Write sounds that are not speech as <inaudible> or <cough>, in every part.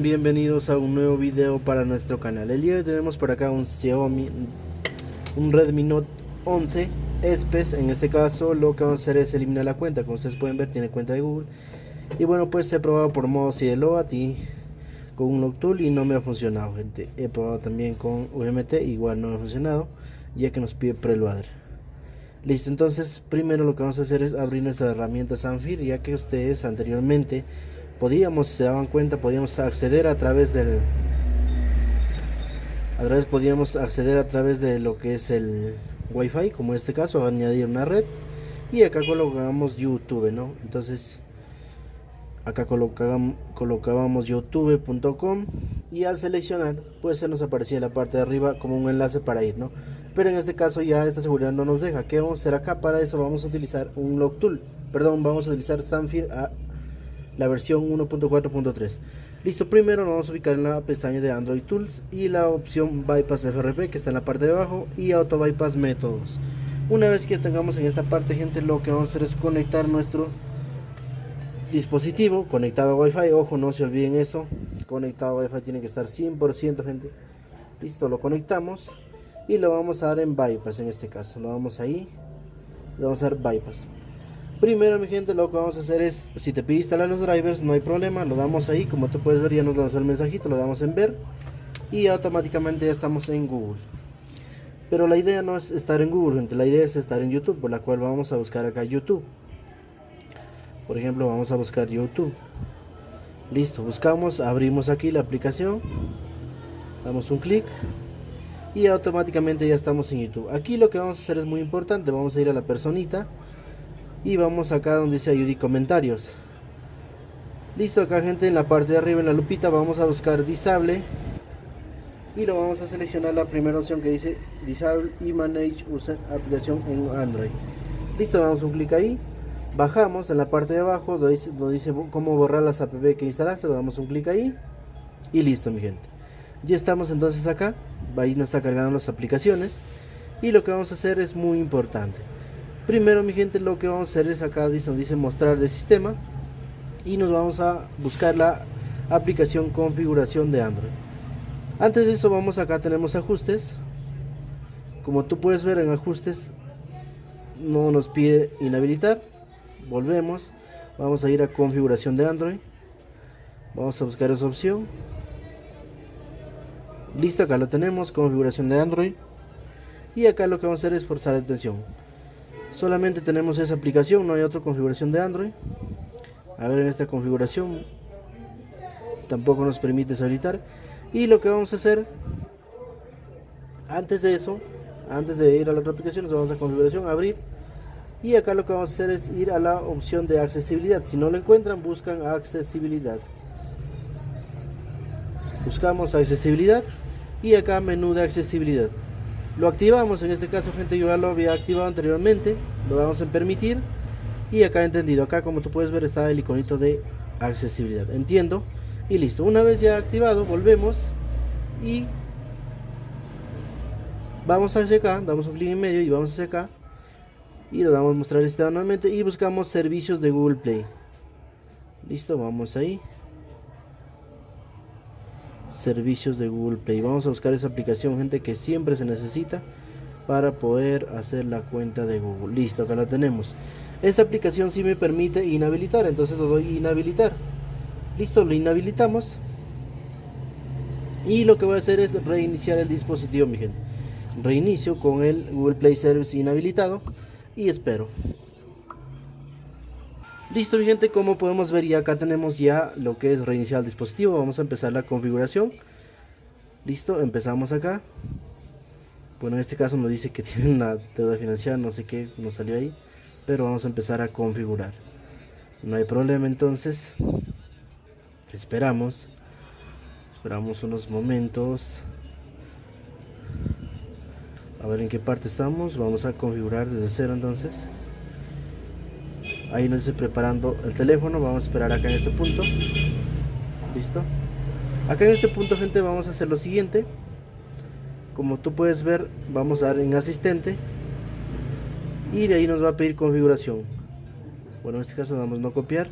Bienvenidos a un nuevo video para nuestro canal. El día de hoy tenemos por acá un Xiaomi, un Redmi Note 11 Espes. En este caso lo que vamos a hacer es eliminar la cuenta. Como ustedes pueden ver tiene cuenta de Google. Y bueno pues he probado por modo Cielo y con un Noctul y no me ha funcionado gente. He probado también con UMT, igual no me ha funcionado ya que nos pide preloader. Listo, entonces primero lo que vamos a hacer es abrir nuestra herramienta Sanfir ya que ustedes anteriormente podíamos, se daban cuenta, podíamos acceder a través del a través podíamos acceder a través de lo que es el wifi como en este caso añadir una red y acá colocamos youtube no entonces acá colocábamos, youtube.com y al seleccionar pues se nos aparecía en la parte de arriba como un enlace para ir no pero en este caso ya esta seguridad no nos deja. ¿qué vamos a hacer acá? para eso vamos a utilizar un log tool. Perdón vamos a utilizar Sanfir la versión 1.4.3 listo primero nos vamos a ubicar en la pestaña de Android Tools y la opción Bypass FRP que está en la parte de abajo y Auto Bypass Métodos una vez que tengamos en esta parte gente lo que vamos a hacer es conectar nuestro dispositivo conectado a Wi-Fi. Ojo, no se olviden eso. Conectado a Wi-Fi tiene que estar 100%, gente. Listo, lo conectamos y lo vamos a dar en bypass en este caso. Lo vamos ahí, lo vamos a dar bypass. Primero, mi gente, lo que vamos a hacer es, si te pide instalar los drivers, no hay problema, lo damos ahí, como tú puedes ver, ya nos lanzó el mensajito, lo damos en ver y automáticamente ya estamos en Google. Pero la idea no es estar en Google, gente, la idea es estar en YouTube, por la cual vamos a buscar acá YouTube. Por ejemplo vamos a buscar youtube. Listo buscamos abrimos aquí la aplicación damos un clic y automáticamente ya estamos en youtube. Aquí lo que vamos a hacer es muy importante vamos a ir a la personita y vamos acá donde dice ayuda y comentarios. Listo acá gente en la parte de arriba en la lupita vamos a buscar disable. Y lo vamos a seleccionar la primera opción que dice disable y manage user aplicación en android. Listo damos un clic ahí. Bajamos en la parte de abajo donde dice, cómo borrar las app que instalaste, damos un clic ahí. Y listo mi gente. Ya estamos entonces acá, ahí nos está cargando las aplicaciones. Y lo que vamos a hacer es muy importante. Primero mi gente lo que vamos a hacer es acá dice, dice mostrar de sistema y nos vamos a buscar la aplicación configuración de Android. Antes de eso vamos acá tenemos ajustes. Como tú puedes ver en ajustes no nos pide inhabilitar. Volvemos vamos a ir a configuración de Android. Vamos a buscar esa opción. Listo acá lo tenemos configuración de Android. Y acá lo que vamos a hacer es forzar atención solamente tenemos esa aplicación no hay otra configuración de Android. A ver en esta configuración tampoco nos permite deshabilitar y lo que vamos a hacer antes de eso antes de ir a la otra aplicación nos vamos a configuración abrir. Y acá lo que vamos a hacer es ir a la opción de accesibilidad. Si no lo encuentran buscan accesibilidad. Buscamos accesibilidad y acá menú de accesibilidad lo activamos en este caso gente yo ya lo había activado anteriormente lo damos en permitir. Y acá entendido acá como tú puedes ver está el iconito de accesibilidad. Entiendo. Y listo una vez ya activado volvemos y vamos hacia acá damos un clic en medio y vamos hacia acá. Y le damos mostrar este nuevamente y buscamos servicios de Google Play. Listo vamos ahí servicios de Google Play. Vamos a buscar esa aplicación gente que siempre se necesita para poder hacer la cuenta de Google. Listo acá la tenemos. Esta aplicación sí me permite inhabilitar entonces lo doy inhabilitar. Listo lo inhabilitamos. Y lo que voy a hacer es reiniciar el dispositivo mi gente. Reinicio con el Google Play Service inhabilitado y espero. Listo mi gente, como podemos ver ya acá tenemos ya lo que es reiniciar el dispositivo. Vamos a empezar la configuración. Listo, empezamos acá. Bueno, en este caso nos dice que <laughs> tiene una deuda financiera, no sé qué nos salió ahí. Pero vamos a empezar a configurar. No hay problema entonces. Esperamos. Esperamos unos momentos a ver en qué parte estamos vamos a configurar desde cero entonces ahí nos estoy preparando el teléfono vamos a esperar acá en este punto. Listo. Acá en este punto gente vamos a hacer lo siguiente. Como tú puedes ver vamos a dar en asistente. Y de ahí nos va a pedir configuración. Bueno en este caso damos no copiar.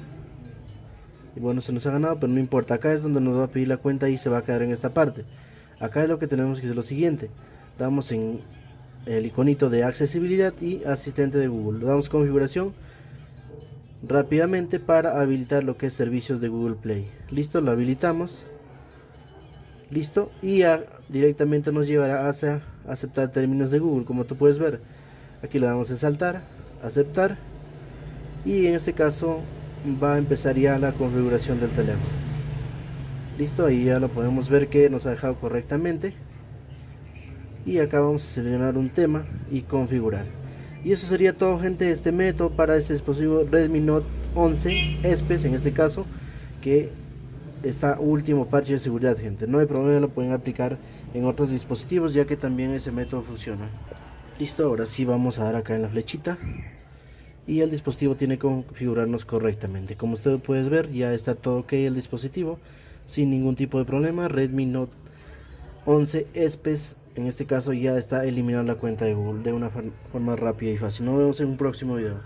Y bueno se nos ha ganado pero no importa. Acá es donde nos va a pedir la cuenta y se va a quedar en esta parte. Acá es lo que tenemos que hacer lo siguiente. Damos en el iconito de accesibilidad y asistente de Google. Damos configuración rápidamente para habilitar lo que es servicios de Google Play. Listo lo habilitamos. Listo y directamente nos llevará hacia aceptar términos de Google como tú puedes ver. Aquí le damos en saltar aceptar y en este caso va a empezar ya la configuración del teléfono. Listo ahí ya lo podemos ver que nos ha dejado correctamente. Y acá vamos a seleccionar un tema y configurar y eso sería todo gente este método para este dispositivo Redmi Note 11 ESPES en este caso que esta último parche de seguridad gente. No hay problema lo pueden aplicar en otros dispositivos ya que también ese método funciona. Listo ahora sí vamos a dar acá en la flechita. Y el dispositivo tiene que configurarnos correctamente. Como ustedes pueden ver ya está todo ok el dispositivo sin ningún tipo de problema. Redmi Note 11 ESPES en este caso ya está eliminando la cuenta de Google de una forma rápida y fácil. Nos vemos en un próximo video